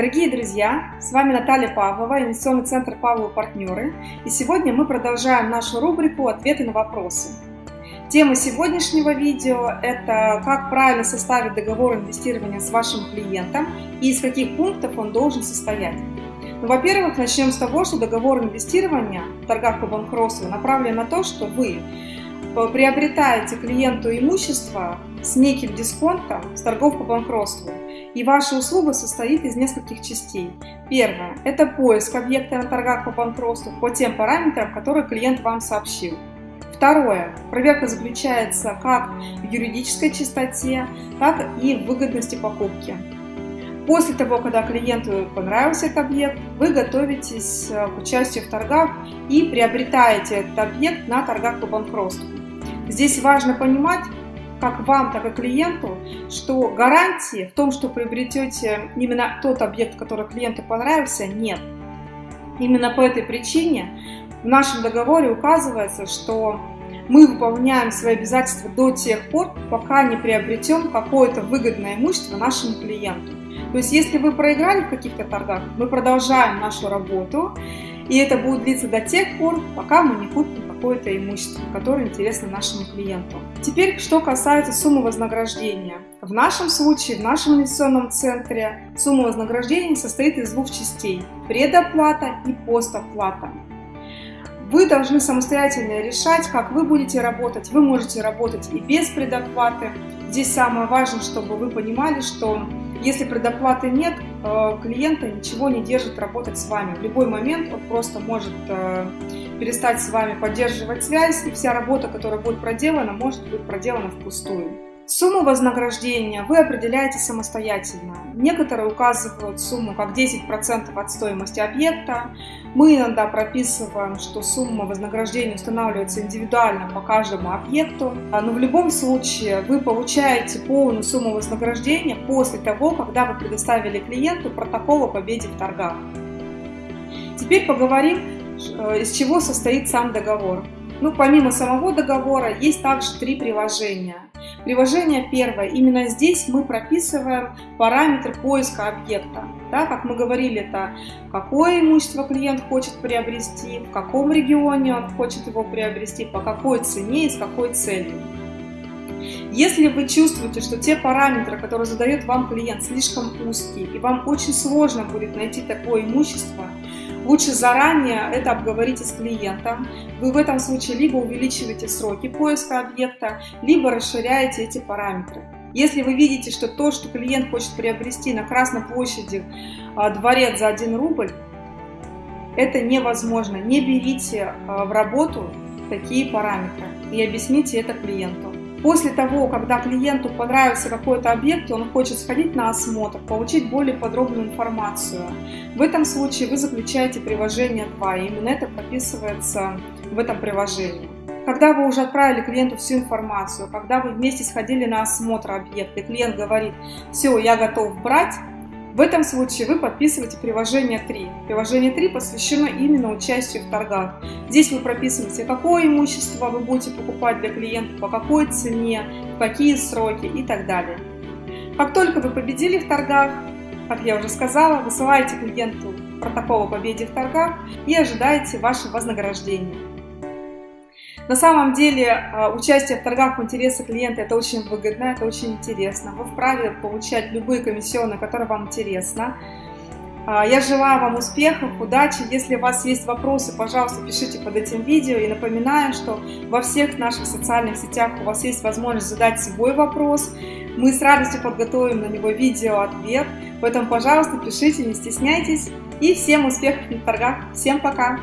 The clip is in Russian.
Дорогие друзья, с вами Наталья Павлова, инвестиционный центр Павловы партнеры. И сегодня мы продолжаем нашу рубрику «Ответы на вопросы». Тема сегодняшнего видео – это как правильно составить договор инвестирования с вашим клиентом и из каких пунктов он должен состоять. Ну, во-первых, начнем с того, что договор инвестирования в торгах по банкротству направлен на то, что вы приобретаете клиенту имущество с неким дисконтом с торгов по банкротству. И ваша услуга состоит из нескольких частей. Первое – это поиск объекта на торгах по банкротству по тем параметрам, которые клиент вам сообщил. Второе. Проверка заключается как в юридической чистоте, так и в выгодности покупки. После того, когда клиенту понравился этот объект, вы готовитесь э, к участию в торгах и приобретаете этот объект на торгах по банкротству. Здесь важно понимать, как вам, так и клиенту, что гарантии в том, что приобретете именно тот объект, который клиенту понравился, нет. Именно по этой причине в нашем договоре указывается, что мы выполняем свои обязательства до тех пор, пока не приобретем какое-то выгодное имущество нашему клиенту. То есть, если вы проиграли в каких-то торгах, мы продолжаем нашу работу, и это будет длиться до тех пор, пока мы не купим какое-то имущество, которое интересно нашему клиенту. Теперь, что касается суммы вознаграждения. В нашем случае, в нашем инвестиционном центре, сумма вознаграждения состоит из двух частей – предоплата и постоплата. Вы должны самостоятельно решать, как вы будете работать. Вы можете работать и без предоплаты. Здесь самое важное, чтобы вы понимали, что если предоплаты нет, э, клиента ничего не держит работать с вами. В любой момент он просто может э, перестать с вами поддерживать связь, и вся работа, которая будет проделана, может быть проделана впустую. Сумму вознаграждения вы определяете самостоятельно. Некоторые указывают сумму как 10% от стоимости объекта. Мы иногда прописываем, что сумма вознаграждения устанавливается индивидуально по каждому объекту. Но в любом случае вы получаете полную сумму вознаграждения после того, когда вы предоставили клиенту протокол о победе в торгах. Теперь поговорим Э, из чего состоит сам договор. Ну, помимо самого договора, есть также три приложения. Приложение первое. Именно здесь мы прописываем параметры поиска объекта. Да, как мы говорили, это какое имущество клиент хочет приобрести, в каком регионе он хочет его приобрести, по какой цене и с какой целью. Если вы чувствуете, что те параметры, которые задает вам клиент, слишком узкие, и вам очень сложно будет найти такое имущество, Лучше заранее это обговорите с клиентом. Вы в этом случае либо увеличиваете сроки поиска объекта, либо расширяете эти параметры. Если вы видите, что то, что клиент хочет приобрести на Красной площади а, дворец за 1 рубль, это невозможно. Не берите а, в работу такие параметры и объясните это клиенту. После того, когда клиенту понравился какой-то объект, он хочет сходить на осмотр, получить более подробную информацию, в этом случае вы заключаете приложение 2, и именно это прописывается в этом приложении. Когда вы уже отправили клиенту всю информацию, когда вы вместе сходили на осмотр объекта, и клиент говорит, все, я готов брать, в этом случае вы подписываете приложение 3. Приложение 3 посвящено именно участию в торгах. Здесь вы прописываете, какое имущество вы будете покупать для клиента, по какой цене, какие сроки и так далее. Как только вы победили в торгах, как я уже сказала, высылаете клиенту протокол о победе в торгах и ожидаете ваше вознаграждение. На самом деле а, участие в торгах в интересах клиента это очень выгодно, это очень интересно. Вы вправе получать любые комиссионные, которые вам интересны. А, я желаю вам успехов, удачи. Если у вас есть вопросы, пожалуйста, пишите под этим видео. И напоминаю, что во всех наших социальных сетях у вас есть возможность задать свой вопрос. Мы с радостью подготовим на него видео-ответ. Поэтому, пожалуйста, пишите, не стесняйтесь. И всем успехов на торгах. Всем пока!